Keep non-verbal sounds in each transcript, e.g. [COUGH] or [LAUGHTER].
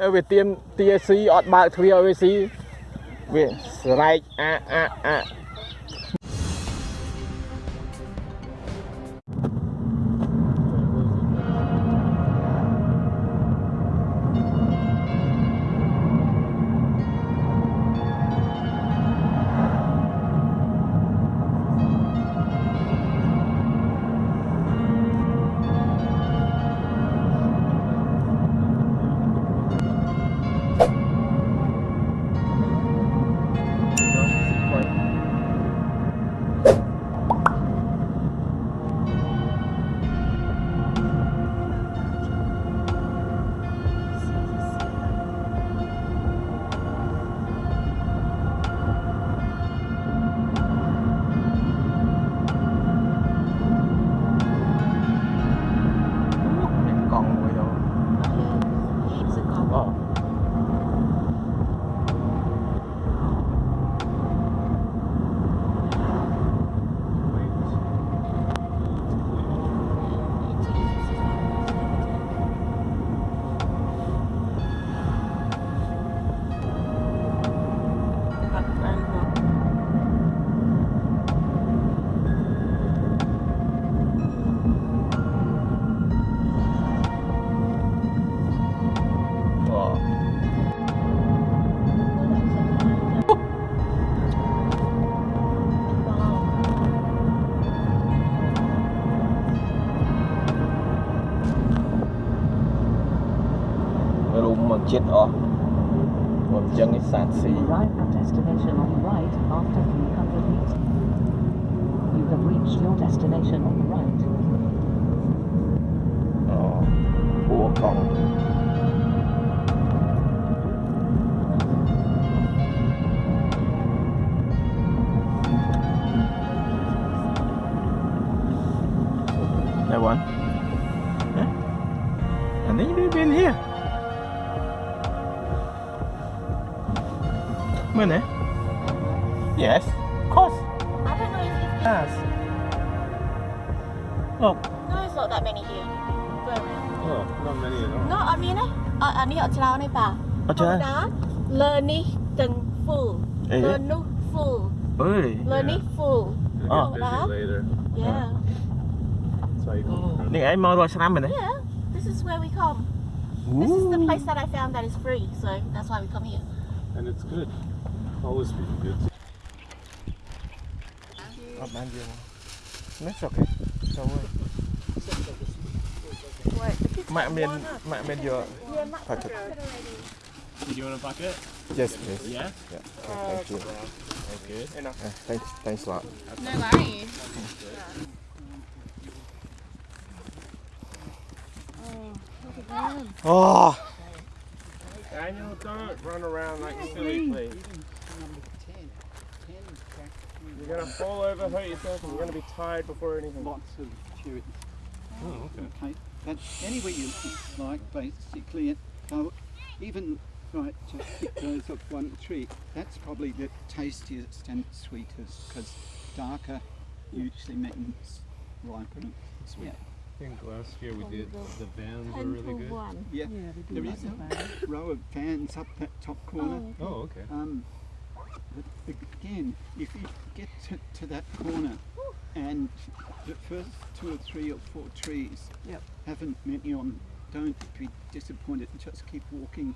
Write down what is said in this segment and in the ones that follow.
នៅវាទៀមទាស៊ីអត់បើកទ្វារឲ្យវាស៊ីវាស្រែកអាអាអា Rồi mà chết ọ Một chân cái sàn xì Arrive at destination on the right after 300 meters. You have reached your destination on the right. Ờ Của con That one? Yeah. And then you've been here. Money? Yes, of course. I don't know if it's... Yes. Look. No, it's not that many here. No, oh, not many at all. No, I mean, eh, I, I need to tell you learn, Okay. Learning full. Learning full. learn, Learning yeah. full. Oh. Busy later. Yeah. That's why you go. Này em mau rồi sang mình đấy. Yeah. This is where we come. Ooh. This is the place that I found that is free, so that's why we come here. And it's good. Always be good. Ở ban dương. That's okay. Đâu ơi. Mẹ miền mẹ miền vừa. Phải thật. Do you want a bucket? Yes, please. Yeah. Yeah. Okay, thank you. Okay. Uh, thanks, thanks a lot. no worries Oh, Daniel, don't run around like silly, please. You're gonna fall over, hurt yourself, and you're gonna be tired before anything. lots of cherries. Oh, okay. Okay, that's anywhere you like, basically. Uh, even right, just pick those off one tree. That's probably the tastiest and sweetest because darker usually means riper and sweet. I think last year we did the vans were really good. Yeah, there is a row of vans up that top corner. Oh, okay. Um, but again, if you get to, to that corner and the first two or three or four trees Yep. haven't met you on, don't be disappointed. Just keep walking.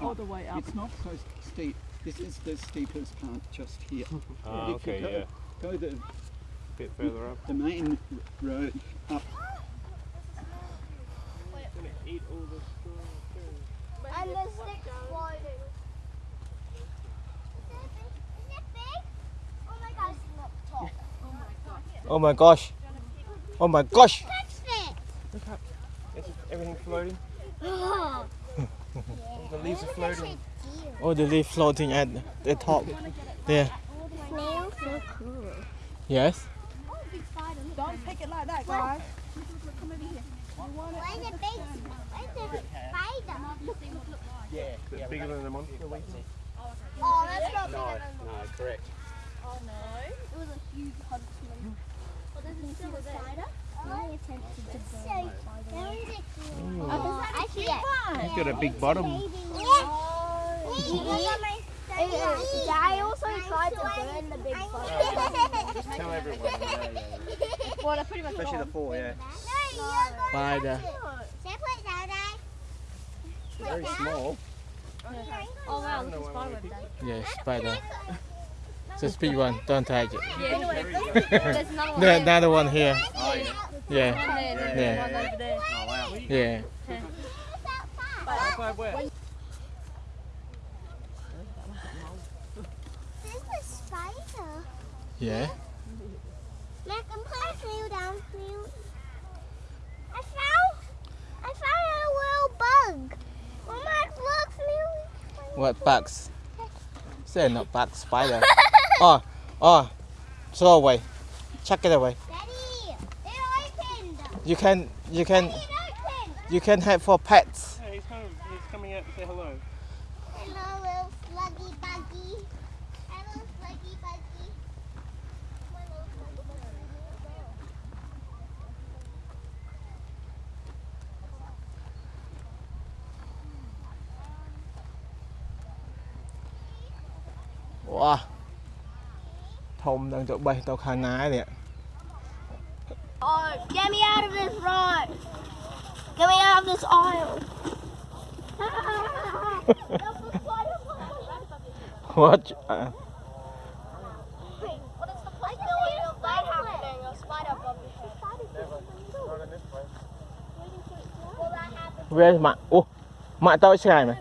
All up. the way up. It's not so steep. This is the steepest part just here. [LAUGHS] Ah, If you okay, go, yeah. Go the, bit further up. the main road up. And the stick floating. Is it big? Oh my gosh, it's not top. Oh my gosh. Oh my gosh. Touched it. Is everything floating? [GASPS] Oh, The leaves are floating. Oh, the leaf floating at the top. There. Snails so cool. Yes. Oh, big spider. don't take it like that guys Where's the big, where's the spider? Yeah. Is it bigger than the monster? Oh, oh that's not bigger No, than no, correct. Oh, it was a huge huntsman. He's got a big bottom. I also tried to burn the big Just tell everyone. Yeah, yeah, Well, they're pretty much Especially the four, yeah. Spider. They're very small. Oh wow, look at spider web there. Yeah, spider. Just big one. Don't touch it. Yeah, [LAUGHS] there's another one There, there. another one here. Oh, yeah. Yeah, And Yeah. there's one over there. Oh, wow. yeah. High? There's a spider. Yeah. Mac, I'm putting Cleo down. Cleo. I found, I found a little bug. Oh, Mac, look, Cleo. What bugs? Say not bugs, spider. [LAUGHS] oh, oh. Throw away. Chuck it away. Daddy, they're opened. You can, you can, They're you can have for pets. Yeah, he's, home. he's coming out to say hello. Hello, little sluggy buggy. Hello, sluggy buggy. My little sluggy buggy. Wow. ធំដល់ទៅបេះទៅខាងណានេះ Oh, get me out of this rod. Get me out of this aisle. What? Uh, What is the I know it's a fight happening. A spider bubble. Not in this place. Will that happen? where's ម៉ាក់អូម៉ាក់តូចឆ្ងាយមែន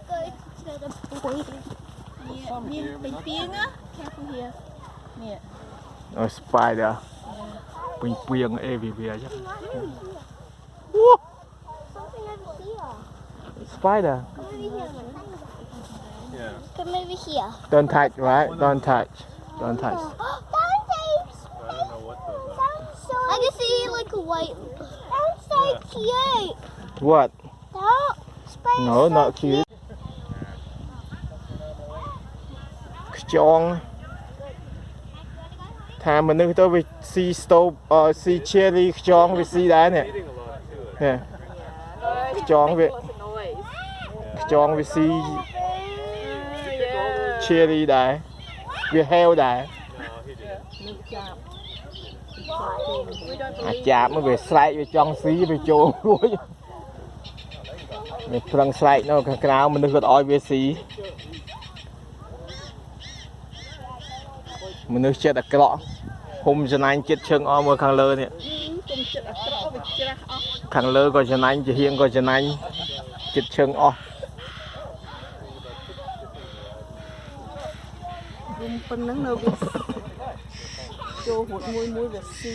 Go to the boy. មានពេញពីងណា careful here នេះ អូ spider ពេញពីង everywhere ចឹង Something over here. spider Come over here. Yeah. Come over here. don't touch right don't touch don't touch Sound tapes. I don't know what those are. Sounds so. I can see like a white. Sounds so cute. what That spider. no not cute ខ្យង ថាមនុស្សទៅវាស៊ីស្តូបអឺស៊ី cherry ខ្យងវាស៊ីដែរនេះ Eating a lot too. នេះខ្យងវាខ្យងវាស៊ី cherry ដែរវាហេវដែរ No, he didn't. អាចចាប់មកវាស្រែកវាចង់ស៊ីវាចូលរួចវាប្រឹងស្រែកនៅខាងក្រៅមនុស្សគាត់ឲ្យវាស៊ី មនុស្សចិត្តអាក្រក់ហុំចំណាញ់ចិត្តឈឹងអស់មើលខាងលើនេះគុំចិត្តអាក្រក់វាច្រាស់អស់ខាងលើក៏ចំណាញ់ជាហៀងក៏ចំណាញ់ចិត្តឈឹងអស់គុំប៉ុណ្ណឹងនៅវាចូលហួតមួយមួយវាស៊ី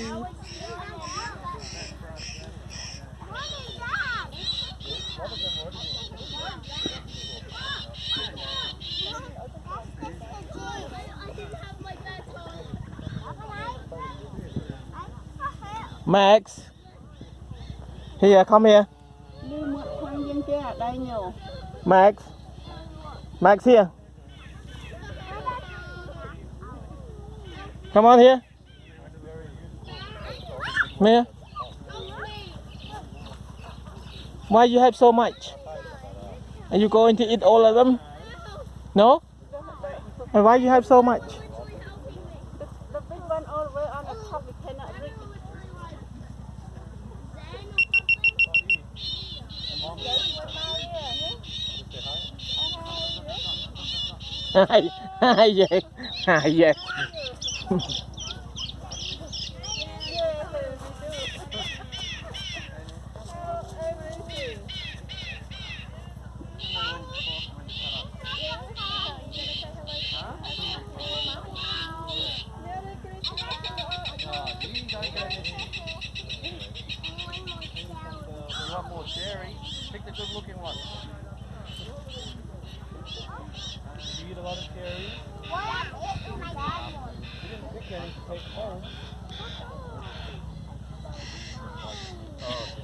Max. Here, come here. Max. Max here. Come on here. Come here. Why you have so much? Are you going to eat all of them? No? And why you have so much? Hai hai về hai về You more cherry? Pick the good looking one. You eat a lot of carrots. What? I ate my dad one. You didn't pick any to take home. Oh.